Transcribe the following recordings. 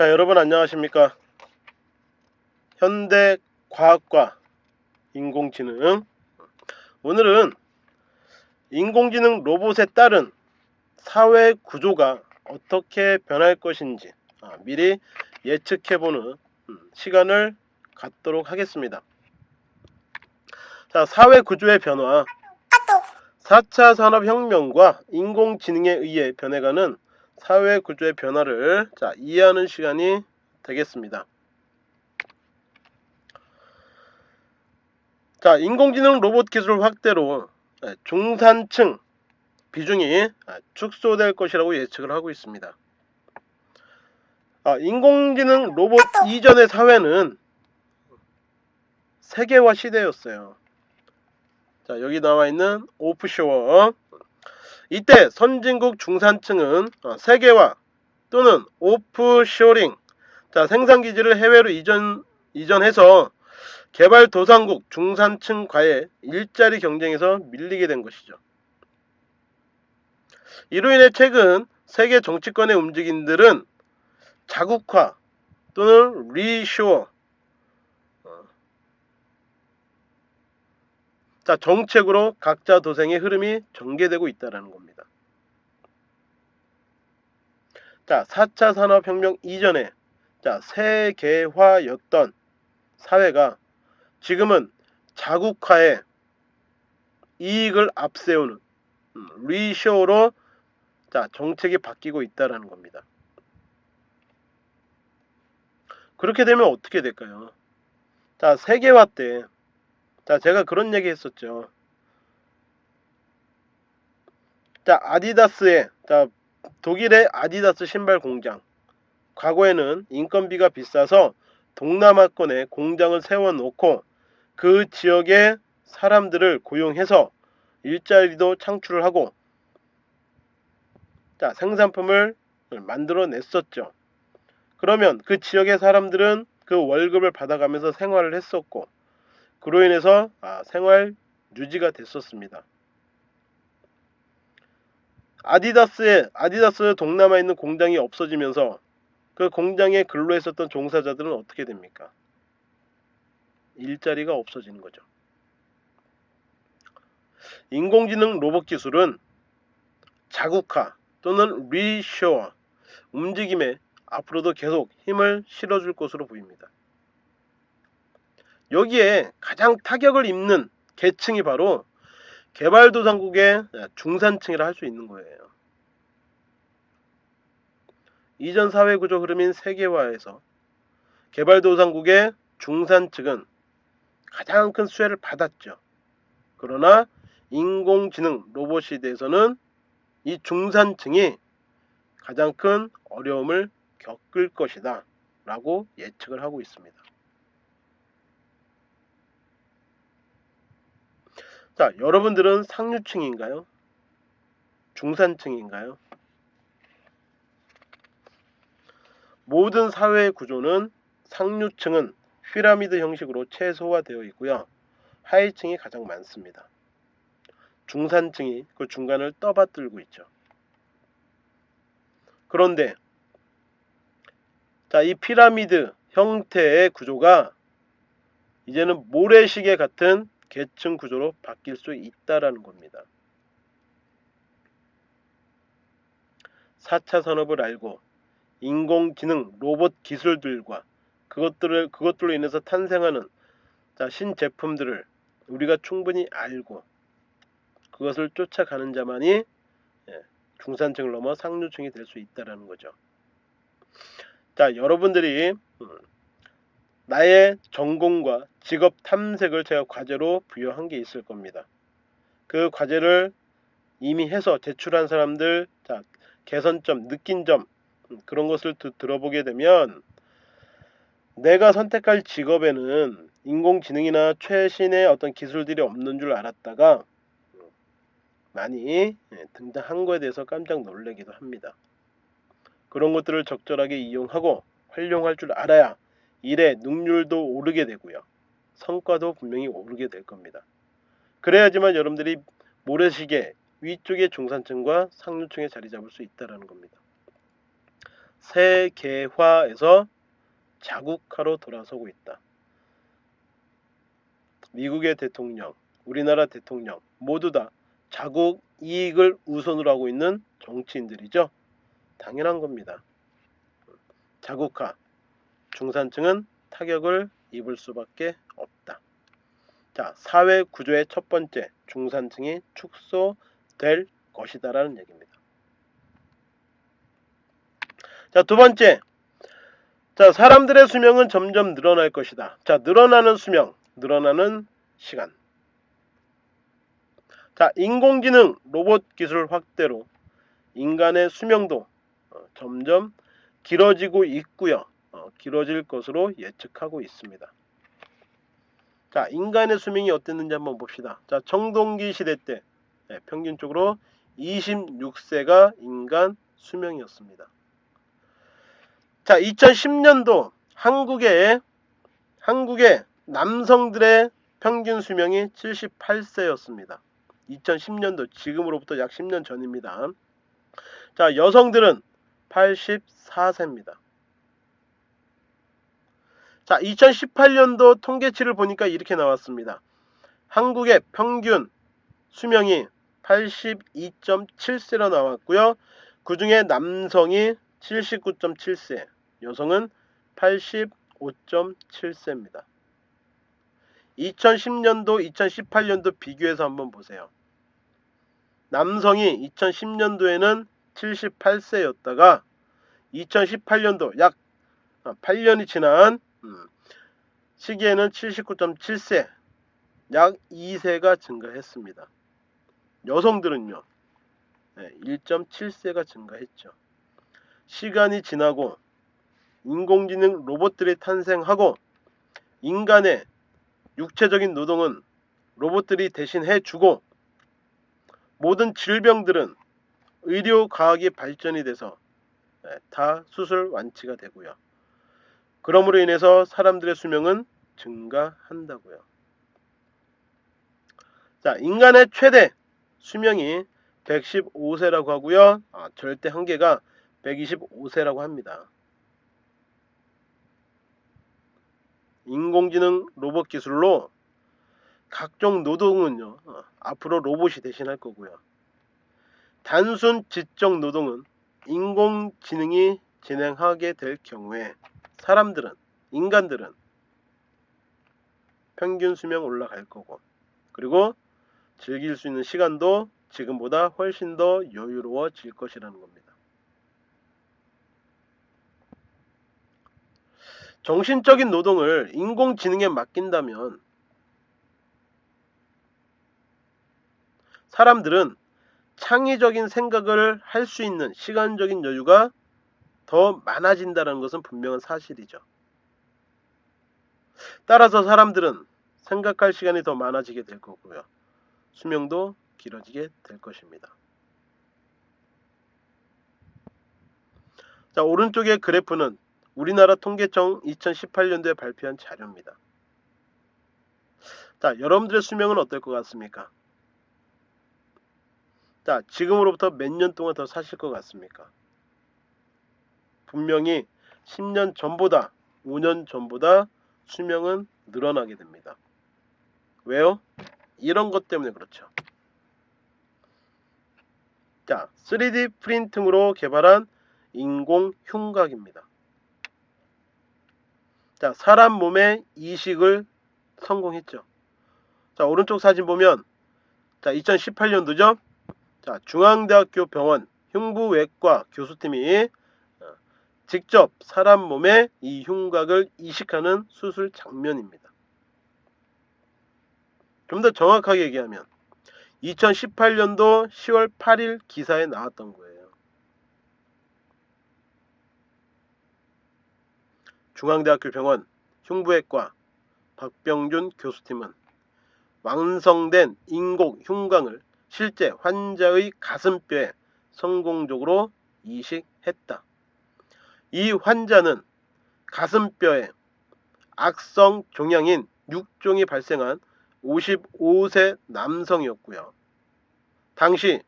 자 여러분 안녕하십니까? 현대 과학과 인공지능. 오늘은 인공지능 로봇에 따른 사회 구조가 어떻게 변할 것인지 아, 미리 예측해보는 음, 시간을 갖도록 하겠습니다. 자, 사회 구조의 변화. 4차 산업혁명과 인공지능에 의해 변해가는 사회 구조의 변화를 자, 이해하는 시간이 되겠습니다. 자, 인공지능 로봇 기술 확대로 네, 중산층 비중이 아, 축소될 것이라고 예측을 하고 있습니다. 아, 인공지능 로봇 이전의 사회는 세계화 시대였어요. 자, 여기 나와 있는 오프쇼어. 이때 선진국 중산층은 어, 세계화 또는 오프쇼링 자, 생산기지를 해외로 이전, 이전해서 개발도상국 중산층과의 일자리 경쟁에서 밀리게 된 것이죠. 이로 인해 최근 세계 정치권의 움직임들은 자국화 또는 리쇼어 어. 자 정책으로 각자 도생의 흐름이 전개되고 있다는 겁니다. 자 4차 산업혁명 이전에 자 세계화였던 사회가 지금은 자국화에 이익을 앞세우는 음, 리쇼로 자 정책이 바뀌고 있다라는 겁니다. 그렇게 되면 어떻게 될까요? 자 세계화 때, 자 제가 그런 얘기 했었죠. 자 아디다스의 자 독일의 아디다스 신발 공장 과거에는 인건비가 비싸서 동남아권에 공장을 세워놓고 그 지역의 사람들을 고용해서 일자리도 창출을 하고 자 생산품을 만들어 냈었죠. 그러면 그 지역의 사람들은 그 월급을 받아가면서 생활을 했었고 그로 인해서 아, 생활 유지가 됐었습니다. 아디다스의 아디다스 동남아에 있는 공장이 없어지면서 그 공장에 근로했었던 종사자들은 어떻게 됩니까? 일자리가 없어지는 거죠. 인공지능 로봇 기술은 자국화 또는 리쇼어 움직임에 앞으로도 계속 힘을 실어줄 것으로 보입니다. 여기에 가장 타격을 입는 계층이 바로 개발도상국의 중산층이라 할 수 있는 거예요. 이전 사회구조 흐름인 세계화에서 개발도상국의 중산층은 가장 큰 수혜를 받았죠. 그러나 인공지능 로봇 시대에서는 이 중산층이 가장 큰 어려움을 겪을 것이다 라고 예측을 하고 있습니다. 자, 여러분들은 상류층인가요? 중산층인가요? 모든 사회의 구조는 상류층은 피라미드 형식으로 최소화되어 있고요. 하위층이 가장 많습니다. 중산층이 그 중간을 떠받들고 있죠. 그런데 자, 이 피라미드 형태의 구조가 이제는 모래시계 같은 계층 구조로 바뀔 수 있다라는 겁니다. 4차 산업을 알고 인공지능 로봇 기술들과 그것들을 그것들로 인해서 탄생하는 자, 신제품들을 우리가 충분히 알고 그것을 쫓아가는 자만이 예, 중산층을 넘어 상류층이 될 수 있다라는 거죠. 자, 여러분들이 음, 나의 전공과 직업 탐색을 제가 과제로 부여한 게 있을 겁니다. 그 과제를 이미 해서 제출한 사람들, 자, 개선점, 느낀 점, 음, 그런 것을 드, 들어보게 되면 내가 선택할 직업에는 인공지능이나 최신의 어떤 기술들이 없는 줄 알았다가 많이 예, 등장한 거에 대해서 깜짝 놀라기도 합니다. 그런 것들을 적절하게 이용하고 활용할 줄 알아야 일의 능률도 오르게 되고요. 성과도 분명히 오르게 될 겁니다. 그래야지만 여러분들이 모래시계 위쪽의 중산층과 상류층에 자리 잡을 수 있다는 겁니다. 세계화에서 자국화로 돌아서고 있다. 미국의 대통령, 우리나라 대통령 모두 다 자국 이익을 우선으로 하고 있는 정치인들이죠. 당연한 겁니다. 자국화, 중산층은 타격을 입을 수밖에 없다. 자, 사회 구조의 첫 번째, 중산층이 축소될 것이다라는 얘기입니다. 자, 두 번째. 자, 사람들의 수명은 점점 늘어날 것이다. 자, 늘어나는 수명, 늘어나는 시간. 자, 인공지능 로봇 기술 확대로 인간의 수명도 어, 점점 길어지고 있고요. 어, 길어질 것으로 예측하고 있습니다. 자, 인간의 수명이 어땠는지 한번 봅시다. 자, 청동기 시대 때 네, 평균적으로 26세가 인간 수명이었습니다. 자, 2010년도 한국의 한국의 남성들의 평균 수명이 78세였습니다. 2010년도 지금으로부터 약 10년 전입니다. 자, 여성들은 84세입니다. 자, 2018년도 통계치를 보니까 이렇게 나왔습니다. 한국의 평균 수명이 82.7세로 나왔고요. 그 중에 남성이 79.7세, 여성은 85.7세입니다. 2010년도, 2018년도 비교해서 한번 보세요. 남성이 2010년도에는 78세였다가 2018년도 약 8년이 지난 음, 시기에는 79.7세 약 2세가 증가했습니다. 여성들은요 1.7세가 증가했죠. 시간이 지나고 인공지능 로봇들이 탄생하고 인간의 육체적인 노동은 로봇들이 대신 해 주고 모든 질병들은 의료 과학이 발전이 돼서 다 수술 완치가 되고요. 그러므로 인해서 사람들의 수명은 증가한다고요. 자, 인간의 최대 수명이 115세라고 하고요. 아, 절대 한계가 125세라고 합니다. 인공지능 로봇 기술로 각종 노동은요 어, 앞으로 로봇이 대신할 거고요 단순 지적 노동은 인공지능이 진행하게 될 경우에 사람들은 인간들은 평균 수명 올라갈 거고 그리고 즐길 수 있는 시간도 지금보다 훨씬 더 여유로워질 것이라는 겁니다. 정신적인 노동을 인공지능에 맡긴다면 사람들은 창의적인 생각을 할 수 있는 시간적인 여유가 더 많아진다는 것은 분명한 사실이죠. 따라서 사람들은 생각할 시간이 더 많아지게 될 거고요. 수명도 길어지게 될 것입니다. 자, 오른쪽의 그래프는 우리나라 통계청 2018년도에 발표한 자료입니다. 자, 여러분들의 수명은 어떨 것 같습니까? 자, 지금으로부터 몇 년 동안 더 사실 것 같습니까? 분명히 10년 전보다 5년 전보다 수명은 늘어나게 됩니다. 왜요? 이런 것 때문에 그렇죠. 자, 3D 프린팅으로 개발한 인공 흉곽입니다. 자, 사람 몸의 이식을 성공했죠. 자, 오른쪽 사진 보면 자, 2018년도죠. 자, 중앙대학교 병원 흉부외과 교수팀이 어, 직접 사람 몸에 이 흉곽을 이식하는 수술 장면입니다. 좀 더 정확하게 얘기하면 2018년도 10월 8일 기사에 나왔던 거예요. 중앙대학교 병원 흉부외과 박병준 교수팀은 완성된 인공 흉곽을 실제 환자의 가슴뼈에 성공적으로 이식했다. 이 환자는 가슴뼈에 악성 종양인 6종이 발생한 55세 남성이었고요. 당시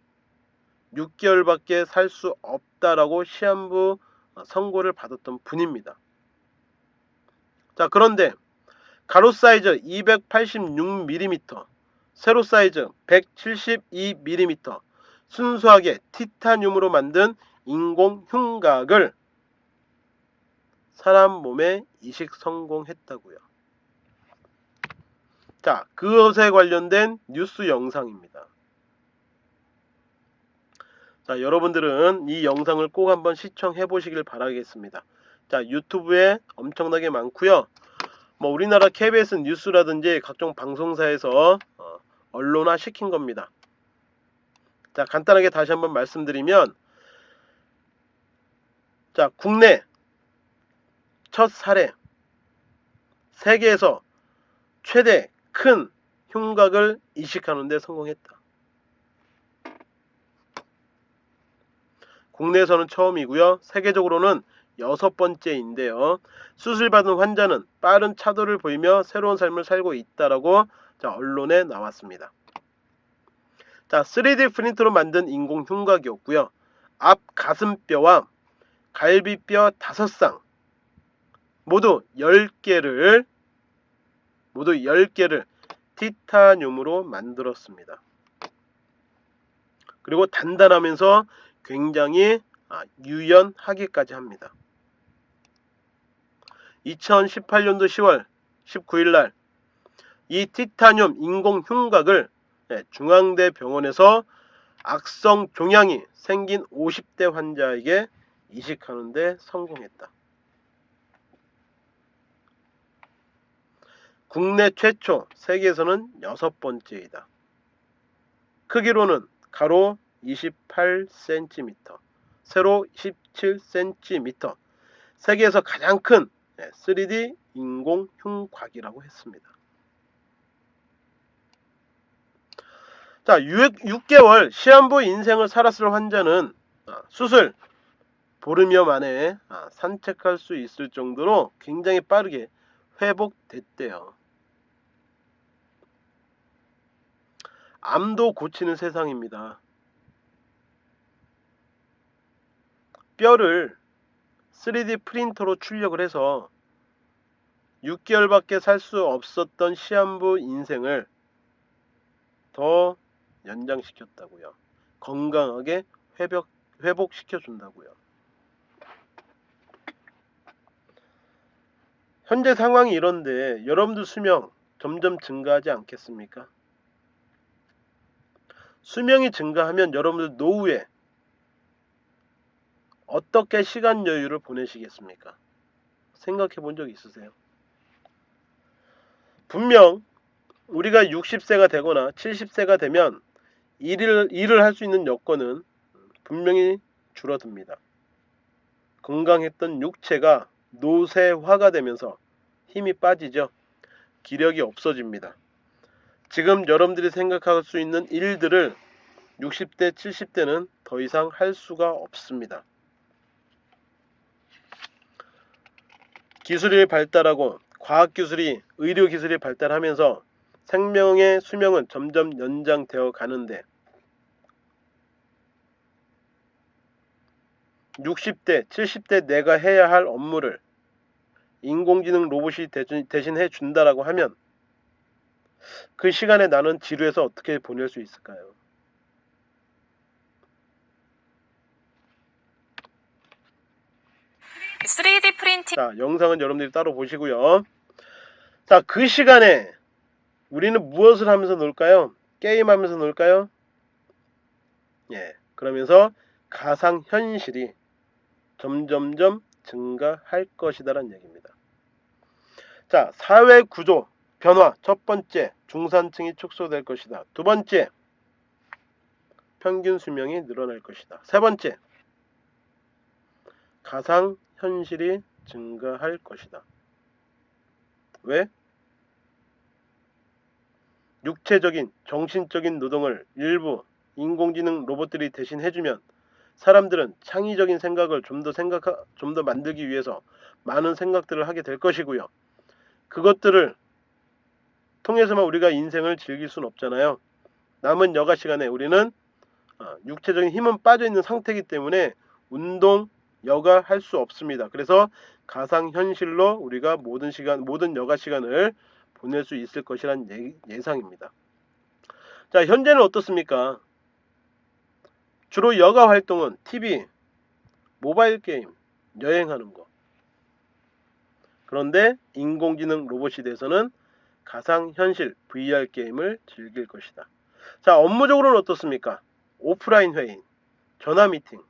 6개월밖에 살 수 없다라고 시한부 선고를 받았던 분입니다. 자 그런데 가로 사이즈 286mm, 세로 사이즈 172mm, 순수하게 티타늄으로 만든 인공 흉곽을 사람 몸에 이식 성공했다고요. 자, 그것에 관련된 뉴스 영상입니다. 자, 여러분들은 이 영상을 꼭 한번 시청해 보시길 바라겠습니다. 자, 유튜브에 엄청나게 많고요. 뭐 우리나라 KBS 뉴스라든지 각종 방송사에서 어, 언론화 시킨 겁니다. 자, 간단하게 다시 한번 말씀드리면 자, 국내 첫 사례 세계에서 최대 큰 흉곽을 이식하는 데 성공했다. 국내에서는 처음이고요. 세계적으로는 여섯 번째인데요. 수술받은 환자는 빠른 차도를 보이며 새로운 삶을 살고 있다라고 자, 언론에 나왔습니다. 자, 3D 프린터로 만든 인공 흉곽이었고요. 앞 가슴뼈와 갈비뼈 5쌍 모두 10개를 모두 10개를 티타늄으로 만들었습니다. 그리고 단단하면서 굉장히 아, 유연하기까지 합니다. 2018년도 10월 19일 날 이 티타늄 인공 흉곽을 예, 중앙대 병원에서 악성 종양이 생긴 50대 환자에게 이식하는 데 성공했다. 국내 최초, 세계에서는 여섯 번째이다. 크기로는 가로 28cm, 세로 17cm, 세계에서 가장 큰 3D 인공 흉곽이라고 했습니다. 자, 6, 개월 시한부 인생을 살았을 환자는 아, 수술 보름여 만에 아, 산책할 수 있을 정도로 굉장히 빠르게 회복됐대요. 암도 고치는 세상입니다. 뼈를 3D 프린터로 출력을 해서 6개월밖에 살 수 없었던 시한부 인생을 더 연장시켰다고요. 건강하게 회복, 회복시켜 준다고요. 현재 상황이 이런데 여러분들 수명 점점 증가하지 않겠습니까? 수명이 증가하면 여러분들 노후에 어떻게 시간 여유를 보내시겠습니까? 생각해 본 적 있으세요? 분명 우리가 60세가 되거나 70세가 되면 일을, 일을 할 수 있는 여건은 분명히 줄어듭니다. 건강했던 육체가 노쇠화가 되면서 힘이 빠지죠. 기력이 없어집니다. 지금 여러분들이 생각할 수 있는 일들을 60대, 70대는 더 이상 할 수가 없습니다. 기술이 발달하고 과학기술이 의료기술이 발달하면서 생명의 수명은 점점 연장되어 가는데 60대, 70대 내가 해야 할 업무를 인공지능 로봇이 대신 해 준다라고 하면 그 시간에 나는 지루해서 어떻게 보낼 수 있을까요? (3D) 프린팅 자, 영상은 여러분들이 따로 보시고요. 자, 그 시간에 우리는 무엇을 하면서 놀까요? 게임하면서 놀까요? 예, 그러면서 가상 현실이 점점점 증가할 것이다라는 얘기입니다. 자, 사회 구조 변화 첫 번째 중산층이 축소될 것이다. 두 번째 평균 수명이 늘어날 것이다. 세 번째 가상 현실이 증가할 것이다. 왜? 육체적인 정신적인 노동을 일부 인공지능 로봇들이 대신 해주면 사람들은 창의적인 생각을 좀 더 생각 좀 더 만들기 위해서 많은 생각들을 하게 될 것이고요. 그것들을 통해서만 우리가 인생을 즐길 수는 없잖아요. 남은 여가 시간에 우리는 어, 육체적인 힘은 빠져 있는 상태이기 때문에 운동, 여가 할 수 없습니다. 그래서 가상현실로 우리가 모든 시간, 모든 여가 시간을 보낼 수 있을 것이란 예, 예상입니다. 자, 현재는 어떻습니까? 주로 여가 활동은 TV, 모바일 게임, 여행하는 거. 그런데 인공지능 로봇 시대에서는 가상현실 VR 게임을 즐길 것이다. 자, 업무적으로는 어떻습니까? 오프라인 회의, 전화 미팅.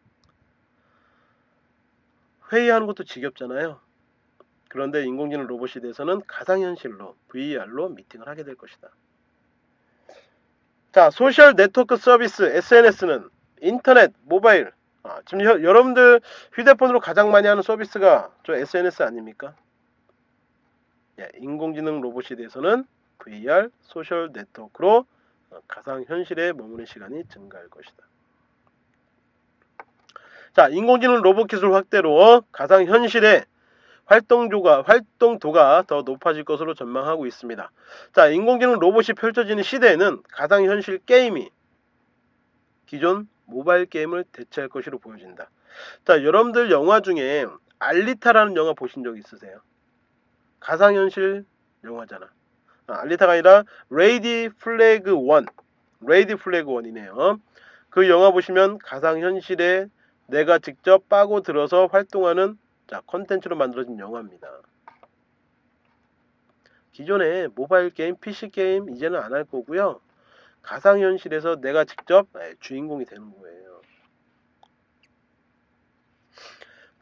회의하는 것도 지겹잖아요. 그런데 인공지능 로봇 시대에서는 가상현실로 VR로 미팅을 하게 될 것이다. 자, 소셜 네트워크 서비스 SNS는 인터넷, 모바일. 아, 지금 여, 여러분들 휴대폰으로 가장 많이 하는 서비스가 저 SNS 아닙니까? 예, 인공지능 로봇 시대에서는 VR 소셜 네트워크로 어, 가상현실에 머무는 시간이 증가할 것이다. 자, 인공지능 로봇 기술 확대로 가상현실의 활동도가, 활동도가 더 높아질 것으로 전망하고 있습니다. 자, 인공지능 로봇이 펼쳐지는 시대에는 가상현실 게임이 기존 모바일 게임을 대체할 것으로 보여진다. 자, 여러분들 영화 중에 알리타라는 영화 보신 적 있으세요? 가상현실 영화잖아. 아, 알리타가 아니라 레디 플레이어 원. 레디 플레이어 원이네요. 그 영화 보시면 가상현실에 내가 직접 파고 들어서 활동하는 자, 컨텐츠로 만들어진 영화입니다. 기존에 모바일 게임, PC 게임 이제는 안 할 거고요. 가상현실에서 내가 직접 예, 주인공이 되는 거예요.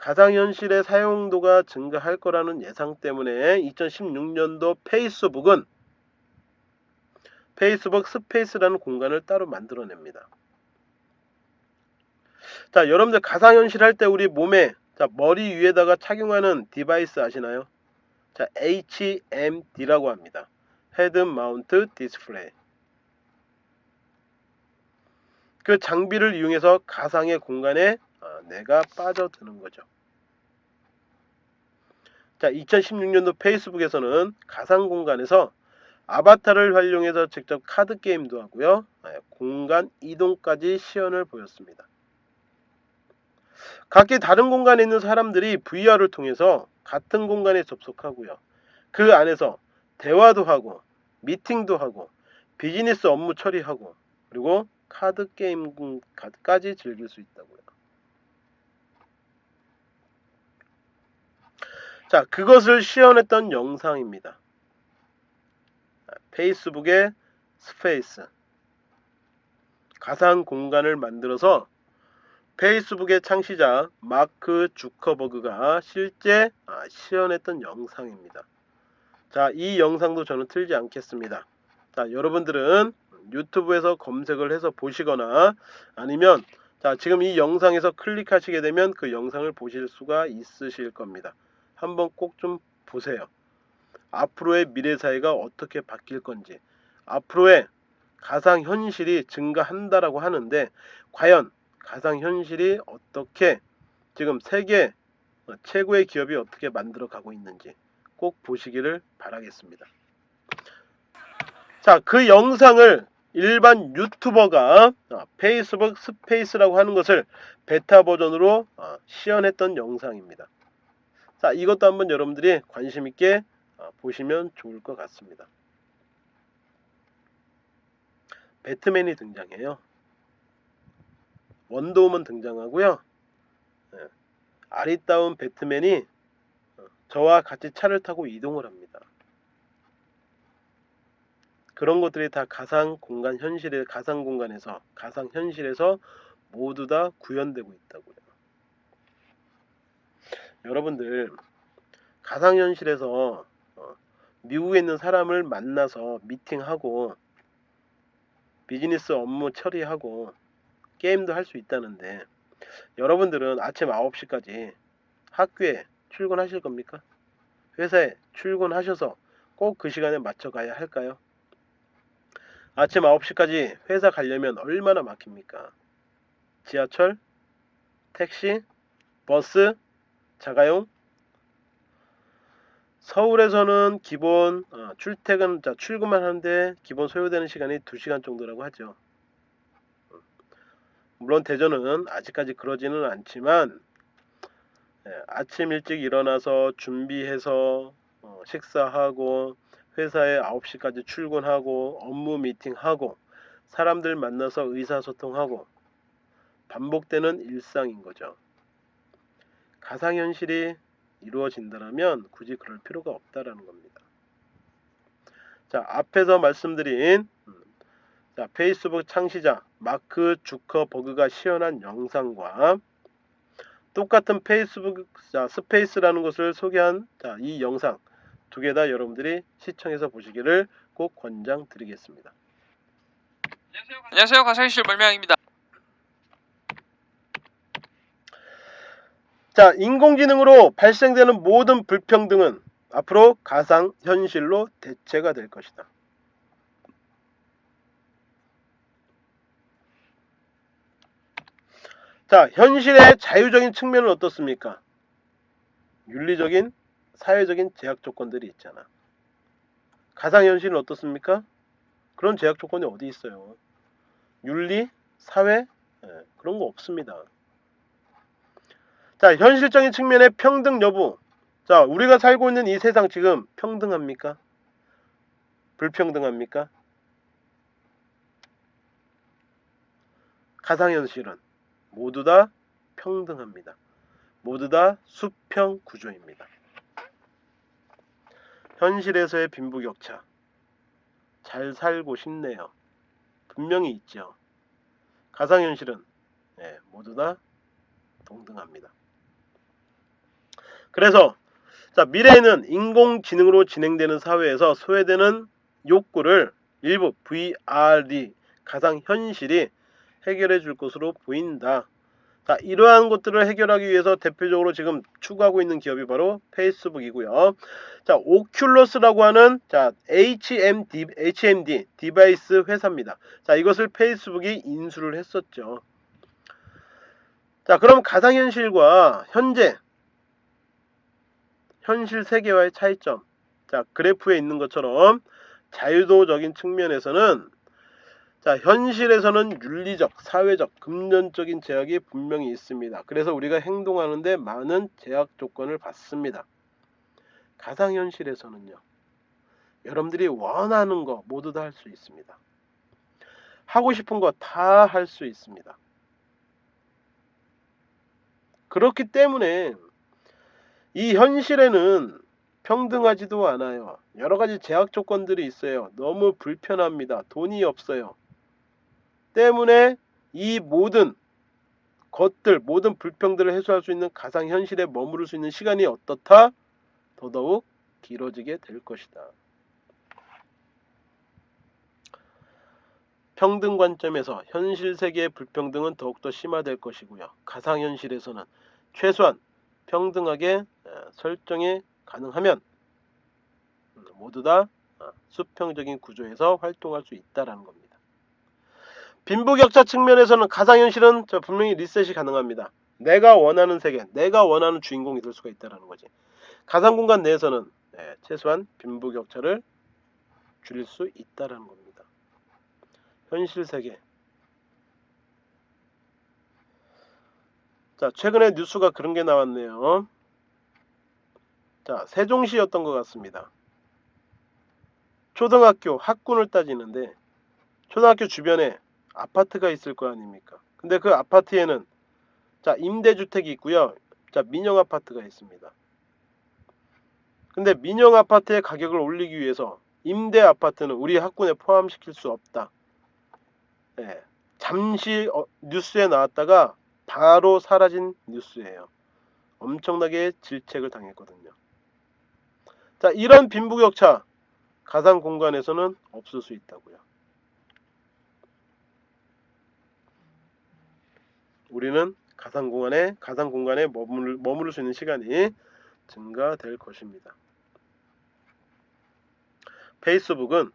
가상현실의 사용도가 증가할 거라는 예상 때문에 2016년도 페이스북은 페이스북 스페이스라는 공간을 따로 만들어냅니다. 자, 여러분들 가상현실 할 때 우리 몸에 자, 머리 위에다가 착용하는 device 아시나요? 자, HMD라고 합니다. head mount display. 그 장비를 이용해서 가상의 공간에 아, 내가 빠져드는 거죠. 자, 2016년도 페이스북에서는 가상 공간에서 아바타를 활용해서 직접 카드 게임도 하고요. 아, 공간 이동까지 시연을 보였습니다. 각기 다른 공간에 있는 사람들이 VR을 통해서 같은 공간에 접속하고요. 그 안에서 대화도 하고 미팅도 하고 비즈니스 업무 처리하고 그리고 카드 게임까지 즐길 수 있다고요. 자, 그것을 시연했던 영상입니다. 페이스북의 스페이스 가상 공간을 만들어서 페이스북의 창시자 마크 주커버그가 실제 아, 시연했던 영상입니다. 자, 이 영상도 저는 틀지 않겠습니다. 자, 여러분들은 유튜브에서 검색을 해서 보시거나 아니면 자, 지금 이 영상에서 클릭하시게 되면 그 영상을 보실 수가 있으실 겁니다. 한번 꼭 좀 보세요. 앞으로의 미래 사회가 어떻게 바뀔 건지, 앞으로의 가상 현실이 증가한다라고 하는데 과연 가상 현실이 어떻게 지금 세계 최고의 기업이 어떻게 만들어 가고 있는지 꼭 보시기를 바라겠습니다. 자, 그 영상을 일반 유튜버가 어, 페이스북 스페이스라고 하는 것을 베타 버전으로 어, 시연했던 영상입니다. 자, 이것도 한번 여러분들이 관심 있게 어, 보시면 좋을 것 같습니다. 배트맨이 등장해요. 원더우먼 등장하고요. 네. 아리따운 배트맨이 어, 저와 같이 차를 타고 이동을 합니다. 그런 것들이 다 가상 공간 현실의 가상 공간에서 가상 현실에서 모두 다 구현되고 있다고요. 여러분들 가상 현실에서 어, 미국에 있는 사람을 만나서 미팅하고 비즈니스 업무 처리하고 게임도 할 수 있다는데 여러분들은 아침 9시까지 학교에 출근하실 겁니까? 회사에 출근하셔서 꼭 그 시간에 맞춰 가야 할까요? 아침 9시까지 회사 가려면 얼마나 막힙니까? 지하철, 택시, 버스, 자가용 서울에서는 기본 어, 출퇴근 자 출근만 하는데 기본 소요되는 시간이 2시간 정도라고 하죠. 물론 대전은 아직까지 그러지는 않지만 예, 아침 일찍 일어나서 준비해서 어, 식사하고 회사에 9시까지 출근하고 업무 미팅하고 사람들 만나서 의사소통하고 반복되는 일상인 거죠. 가상현실이 이루어진다면 굳이 그럴 필요가 없다라는 겁니다. 자, 앞에서 말씀드린 음, 자, 페이스북 창시자 마크 주커버그가 시연한 영상과 똑같은 페이스북 자, 스페이스라는 것을 소개한 자, 이 영상 두 개 다 여러분들이 시청해서 보시기를 꼭 권장드리겠습니다. 안녕하세요 가상현실 멀명입니다 자, 인공지능으로 발생되는 모든 불평등은 앞으로 가상 현실로 대체가 될 것이다. 자, 현실의 자유적인 측면은 어떻습니까? 윤리적인, 사회적인 제약 조건들이 있잖아. 가상현실은 어떻습니까? 그런 제약 조건이 어디 있어요? 윤리, 사회, 예, 그런 거 없습니다. 자, 현실적인 측면의 평등 여부. 자, 우리가 살고 있는 이 세상 지금 평등합니까? 불평등합니까? 가상현실은 모두 다 평등합니다. 모두 다 수평 구조입니다. 현실에서의 빈부격차. 잘 살고 싶네요. 분명히 있죠. 가상현실은 네, 모두 다 동등합니다. 그래서 자, 미래에는 인공지능으로 진행되는 사회에서 소외되는 욕구를 일부 VR이 가상현실이 해결해 줄 것으로 보인다. 자, 이러한 것들을 해결하기 위해서 대표적으로 지금 추구하고 있는 기업이 바로 페이스북이고요. 자, 오큘러스라고 하는 자, HMD, HMD device 회사입니다. 자, 이것을 페이스북이 인수를 했었죠. 자, 그럼 가상현실과 현재 현실 세계와의 차이점. 자, 그래프에 있는 것처럼 자유도적인 측면에서는 자, 현실에서는 윤리적, 사회적, 금전적인 제약이 분명히 있습니다. 그래서 우리가 행동하는데 많은 제약 조건을 받습니다. 가상현실에서는요. 여러분들이 원하는 거 모두 다 할 수 있습니다. 하고 싶은 거 다 할 수 있습니다. 그렇기 때문에 이 현실에는 평등하지도 않아요. 여러 가지 제약 조건들이 있어요. 너무 불편합니다. 돈이 없어요. 때문에 이 모든 것들, 모든 불평들을 해소할 수 있는 가상 현실에 머무를 수 있는 시간이 어떻다? 더더욱 길어지게 될 것이다. 평등 관점에서 현실 세계의 불평등은 더욱더 심화될 것이고요. 가상현실에서는 최소한 평등하게 설정이 가능하면 음, 모두 다 어, 수평적인 구조에서 활동할 수 있다라는 겁니다. 빈부격차 측면에서는 가상현실은 분명히 리셋이 가능합니다. 내가 원하는 세계, 내가 원하는 주인공이 될 수가 있다라는 거지. 가상공간 내에서는 네, 최소한 빈부격차를 줄일 수 있다라는 겁니다. 현실 세계. 자, 최근에 뉴스가 그런 게 나왔네요. 자, 세종시였던 것 같습니다. 초등학교 학군을 따지는데 초등학교 주변에 아파트가 있을 거 아닙니까? 근데 그 아파트에는 자, 임대주택이 있고요. 자, 민영 아파트가 있습니다. 근데 민영 아파트의 가격을 올리기 위해서 임대 아파트는 우리 학군에 포함시킬 수 없다. 네, 잠시 어, 뉴스에 나왔다가 바로 사라진 뉴스예요. 엄청나게 질책을 당했거든요. 자, 이런 빈부격차 가상 공간에서는 없을 수 있다고요. 우리는 가상 공간에 가상 공간에 머물, 머무를 수 있는 시간이 증가될 것입니다. 페이스북은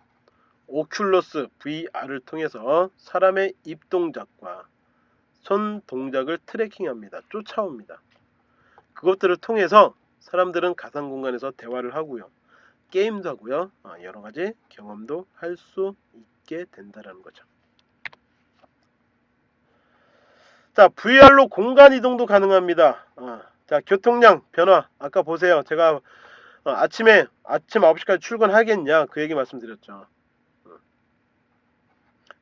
오큘러스 VR을 통해서 사람의 입 동작과 손 동작을 트래킹합니다. 쫓아옵니다. 그것들을 통해서 사람들은 가상 공간에서 대화를 하고요. 게임도 하고요. 아, 여러 가지 경험도 할 수 있게 된다는 거죠. 자, VR로 공간 이동도 가능합니다. 아, 자, 교통량 변화. 아까 보세요. 제가 어, 아침에 아침 9시까지 출근하겠냐 그 얘기 말씀드렸죠. 어.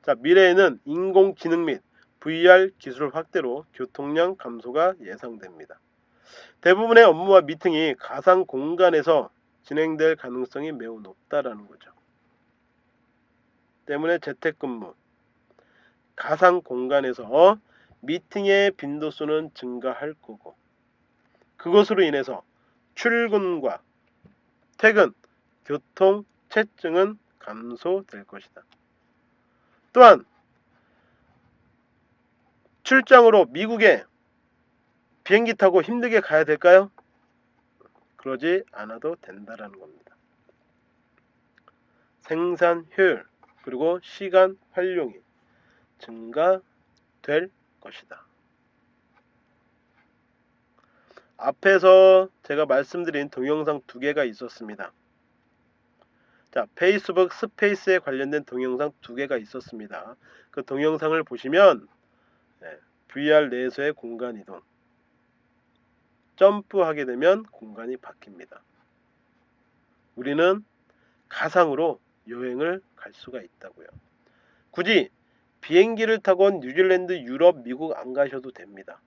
자, 미래에는 인공지능 및 VR 기술 확대로 교통량 감소가 예상됩니다. 대부분의 업무와 미팅이 가상 공간에서 진행될 가능성이 매우 높다라는 거죠. 때문에 재택근무, 가상 공간에서 미팅의 빈도수는 증가할 거고 그것으로 인해서 출근과 퇴근, 교통, 체증은 감소될 것이다. 또한 출장으로 미국에 비행기 타고 힘들게 가야 될까요? 그러지 않아도 된다라는 겁니다. 생산 효율 그리고 시간 활용이 증가될 것이다. 앞에서 제가 말씀드린 동영상 두 개가 있었습니다. 자, 페이스북 스페이스에 관련된 동영상 두 개가 있었습니다. 그 동영상을 보시면 네, VR 내에서의 공간 이동 점프하게 되면 공간이 바뀝니다. 우리는 가상으로 여행을 갈 수가 있다고요. 굳이 비행기를 타고 뉴질랜드, 유럽, 미국 안 가셔도 됩니다.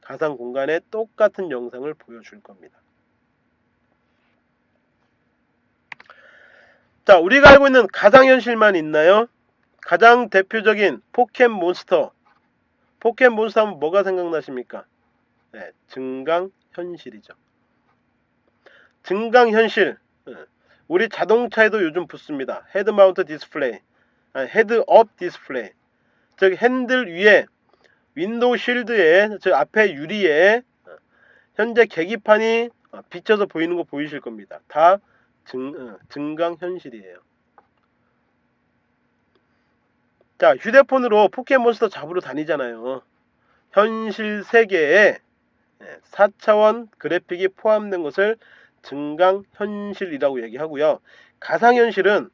가상 공간에 똑같은 영상을 보여줄 겁니다. 자, 우리가 알고 있는 가상현실만 있나요? 가장 대표적인 포켓몬스터. 포켓몬스터 하면 뭐가 생각나십니까? 네, 증강현실이죠. 증강현실. 네, 우리 자동차에도 요즘 붙습니다. head mount display. 아니, head-up display. 즉 핸들 위에 window shield에 저 앞에 유리에 현재 계기판이 비쳐서 보이는 거 보이실 겁니다. 다 증, 어, 증강현실이에요. 자 휴대폰으로 포켓몬스터 잡으러 다니잖아요. 현실 세계에 4차원 그래픽이 포함된 것을 증강현실이라고 얘기하고요. 가상현실은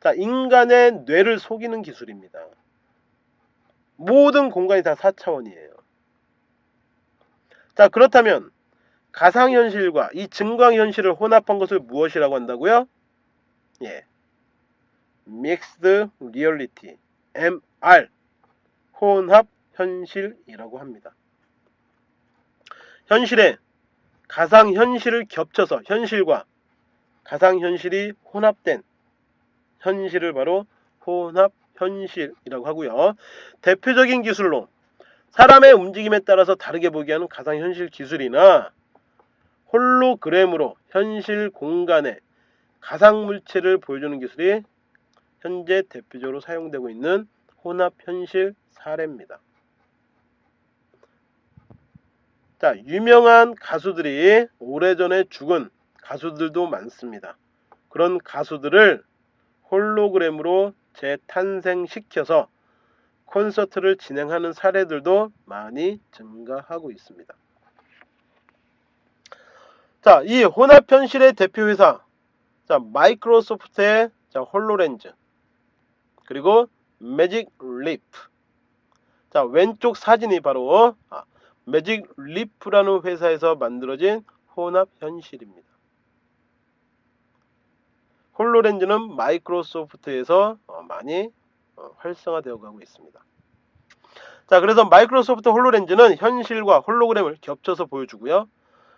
자, 인간의 뇌를 속이는 기술입니다. 모든 공간이 다 4차원이에요. 자, 그렇다면 가상현실과 이 증강현실을 혼합한 것을 무엇이라고 한다고요? 예. Mixed Reality, MR, 혼합 현실이라고 합니다. 현실에 가상현실을 겹쳐서 현실과 가상현실이 혼합된 현실을 바로 혼합 현실이라고 하고요. 대표적인 기술로 사람의 움직임에 따라서 다르게 보게 하는 가상현실 기술이나 홀로그램으로 현실 공간에 가상물체를 보여주는 기술이 현재 대표적으로 사용되고 있는 혼합현실 사례입니다. 자, 유명한 가수들이 오래전에 죽은 가수들도 많습니다. 그런 가수들을 홀로그램으로 재탄생시켜서 콘서트를 진행하는 사례들도 많이 증가하고 있습니다. 자, 이 혼합 현실의 대표 회사, 자, 마이크로소프트의 자, 홀로렌즈, 그리고 매직 리프. 자, 왼쪽 사진이 바로 아, 매직 리프라는 회사에서 만들어진 혼합 현실입니다. 홀로렌즈는 마이크로소프트에서 어, 많이 어, 활성화되어 가고 있습니다. 자, 그래서 마이크로소프트 홀로렌즈는 현실과 홀로그램을 겹쳐서 보여주고요.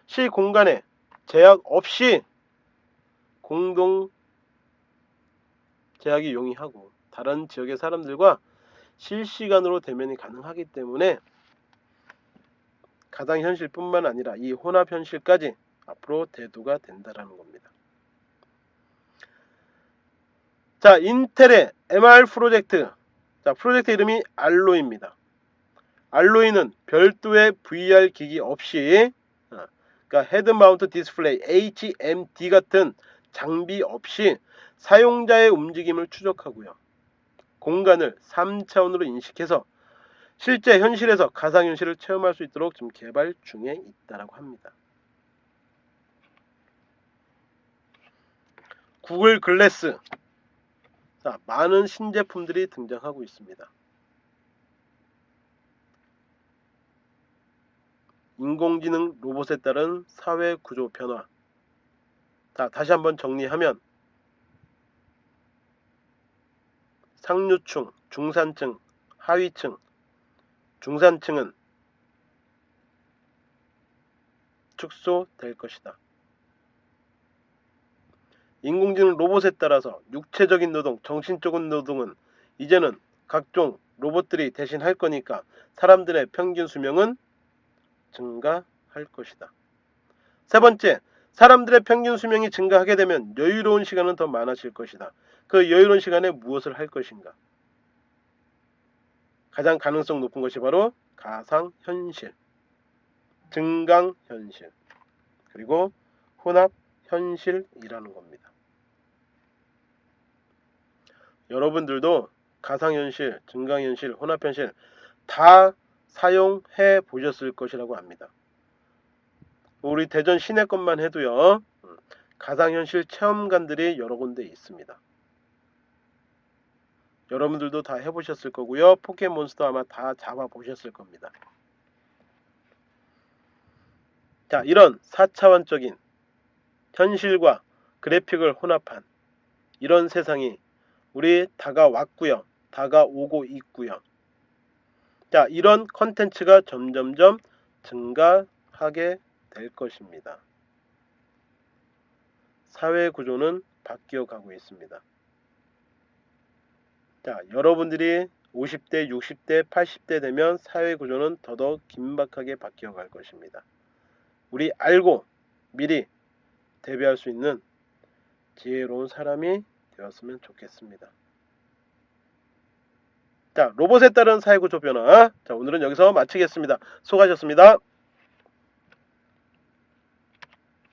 시 공간에 제약 없이 공동 제약이 용이하고 다른 지역의 사람들과 실시간으로 대면이 가능하기 때문에 가상 현실뿐만 아니라 이 혼합 현실까지 앞으로 대두가 된다라는 겁니다. 자, 인텔의 MR 프로젝트. 자, 프로젝트 이름이 알로이입니다. 알로이는 별도의 VR 기기 없이 어, 그러니까 head mount display HMD 같은 장비 없이 사용자의 움직임을 추적하고요. 공간을 3차원으로 인식해서 실제 현실에서 가상현실을 체험할 수 있도록 지금 개발 중에 있다고 합니다. 구글 글래스 자, 많은 신제품들이 등장하고 있습니다. 인공지능 로봇에 따른 사회 구조 변화. 자, 다시 한번 정리하면 상류층, 중산층, 하위층, 중산층은 축소될 것이다. 인공지능 로봇에 따라서 육체적인 노동, 정신적인 노동은 이제는 각종 로봇들이 대신 할 거니까 사람들의 평균 수명은 증가할 것이다. 세 번째, 사람들의 평균 수명이 증가하게 되면 여유로운 시간은 더 많아질 것이다. 그 여유로운 시간에 무엇을 할 것인가? 가장 가능성 높은 것이 바로 가상현실, 증강현실, 그리고 혼합현실이라는 겁니다. 여러분들도 가상현실, 증강현실, 혼합현실 다 사용해 보셨을 것이라고 합니다. 우리 대전 시내 것만 해도요. 음, 가상현실 체험관들이 여러 군데 있습니다. 여러분들도 다 해보셨을 거고요. 포켓몬스터 아마 다 잡아보셨을 겁니다. 자, 이런 4차원적인 현실과 그래픽을 혼합한 이런 세상이 우리 다가왔고요. 다가오고 있고요. 자, 이런 컨텐츠가 점점점 증가하게 될 것입니다. 사회 구조는 바뀌어 가고 있습니다. 자, 여러분들이 50대, 60대, 80대 되면 사회 구조는 더더욱 긴박하게 바뀌어 갈 것입니다. 우리 알고 미리 대비할 수 있는 지혜로운 사람이 되었으면 좋겠습니다. 자, 로봇에 따른 사회구조 변화. 자, 오늘은 여기서 마치겠습니다. 수고하셨습니다.